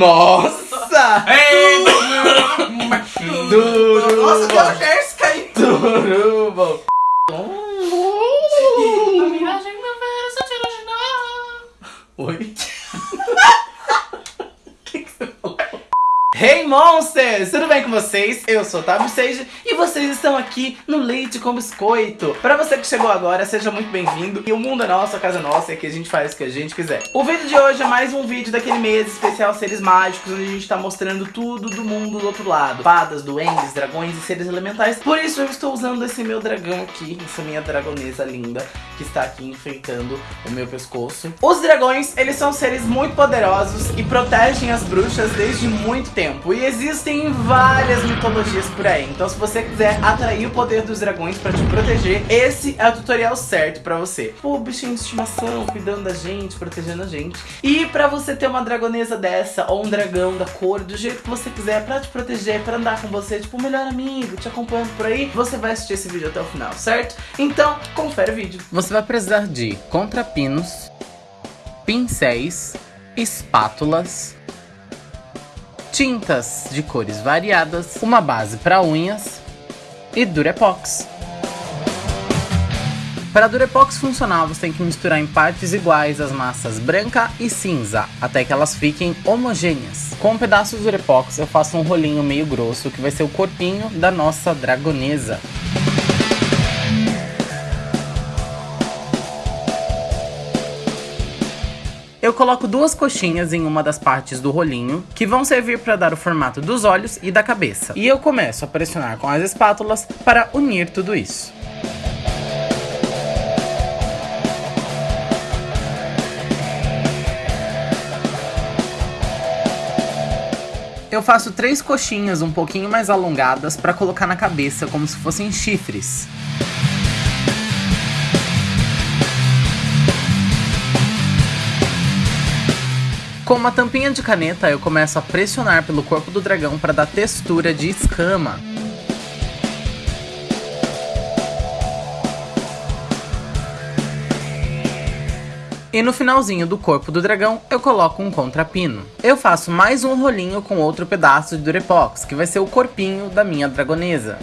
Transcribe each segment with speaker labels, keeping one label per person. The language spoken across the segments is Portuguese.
Speaker 1: Nossa! Duro!
Speaker 2: Nossa, que é o Jéssica aí.
Speaker 1: Turubo!
Speaker 2: A miragem não vai essa original.
Speaker 1: Oi? que que você falou? Hey Monsters! Tudo bem com vocês? Eu sou o Otávio Sage e vocês estão aqui no Leite com Biscoito. Pra você que chegou agora, seja muito bem-vindo. E o mundo é nosso, a casa é nossa e aqui a gente faz o que a gente quiser. O vídeo de hoje é mais um vídeo daquele mês especial Seres Mágicos, onde a gente tá mostrando tudo do mundo do outro lado. Fadas, duendes, dragões e seres elementais. Por isso eu estou usando esse meu dragão aqui, essa minha dragonesa linda, que está aqui enfeitando o meu pescoço. Os dragões, eles são seres muito poderosos e protegem as bruxas desde muito tempo. E existem várias mitologias por aí. Então se você quiser atrair o poder dos dragões pra te proteger, esse é o tutorial certo pra você. Pô, bichinho de estimação, cuidando da gente, protegendo a gente. E pra você ter uma dragonesa dessa, ou um dragão da cor, do jeito que você quiser, pra te proteger, pra andar com você, tipo o melhor amigo, te acompanhando por aí, você vai assistir esse vídeo até o final, certo? Então, confere o vídeo. Você vai precisar de contrapinos, pincéis, espátulas, tintas de cores variadas, uma base para unhas e Durepox. Para Durepox funcionar, você tem que misturar em partes iguais as massas branca e cinza, até que elas fiquem homogêneas. Com pedaços de Durepox eu faço um rolinho meio grosso, que vai ser o corpinho da nossa dragonesa. Eu coloco duas coxinhas em uma das partes do rolinho, que vão servir para dar o formato dos olhos e da cabeça. E eu começo a pressionar com as espátulas para unir tudo isso. Eu faço três coxinhas um pouquinho mais alongadas para colocar na cabeça como se fossem chifres. Com uma tampinha de caneta, eu começo a pressionar pelo corpo do dragão para dar textura de escama. E no finalzinho do corpo do dragão, eu coloco um contrapino. Eu faço mais um rolinho com outro pedaço de Durepox, que vai ser o corpinho da minha dragonesa.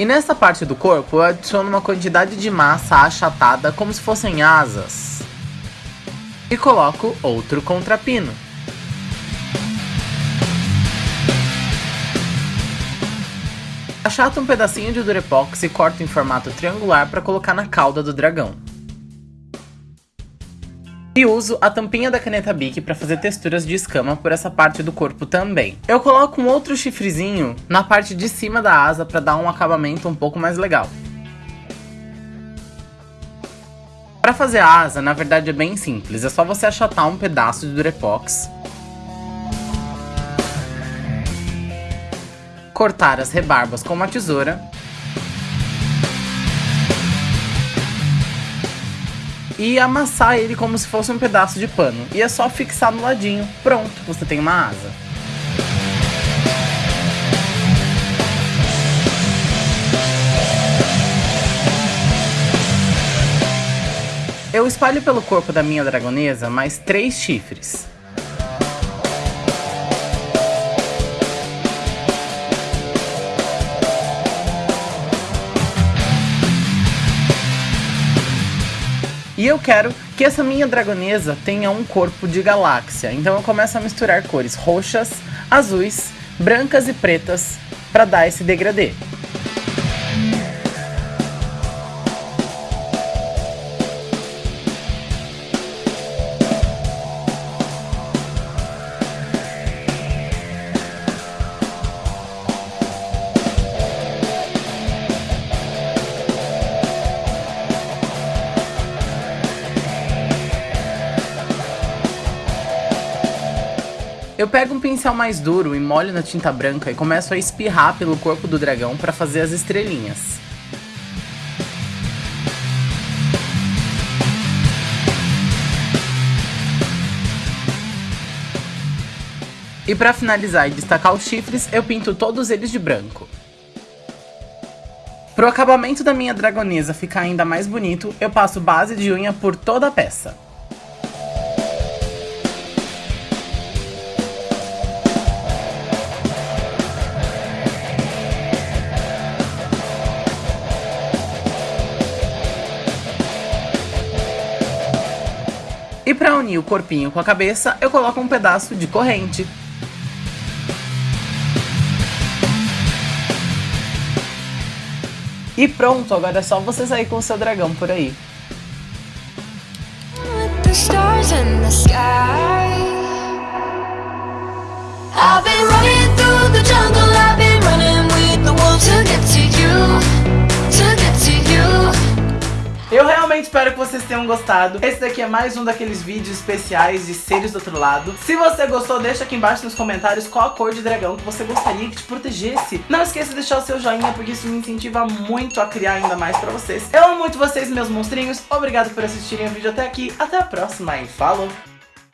Speaker 1: E nessa parte do corpo eu adiciono uma quantidade de massa achatada como se fossem asas. E coloco outro contrapino. Achato um pedacinho de Durepox e corto em formato triangular para colocar na cauda do dragão. E uso a tampinha da caneta Bic para fazer texturas de escama por essa parte do corpo também. Eu coloco um outro chifrezinho na parte de cima da asa para dar um acabamento um pouco mais legal. Para fazer a asa, na verdade é bem simples, é só você achatar um pedaço de Durepox, cortar as rebarbas com uma tesoura e amassar ele como se fosse um pedaço de pano. E é só fixar no ladinho. Pronto, você tem uma asa. Eu espalho pelo corpo da minha dragonesa mais três chifres. E eu quero que essa minha dragonesa tenha um corpo de galáxia. Então eu começo a misturar cores roxas, azuis, brancas e pretas para dar esse degradê. Eu pego um pincel mais duro e molho na tinta branca e começo a espirrar pelo corpo do dragão para fazer as estrelinhas. E para finalizar e destacar os chifres, eu pinto todos eles de branco. Pro acabamento da minha dragonesa ficar ainda mais bonito, eu passo base de unha por toda a peça. E para unir o corpinho com a cabeça, eu coloco um pedaço de corrente. E pronto, agora é só você sair com o seu dragão por aí. I've been running through the jungle, I've been espero que vocês tenham gostado. Esse daqui é mais um daqueles vídeos especiais de seres do outro lado. Se você gostou, deixa aqui embaixo nos comentários qual a cor de dragão que você gostaria que te protegesse. Não esqueça de deixar o seu joinha, porque isso me incentiva muito a criar ainda mais pra vocês. Eu amo muito vocês, meus monstrinhos. Obrigado por assistirem o vídeo até aqui. Até a próxima e falou!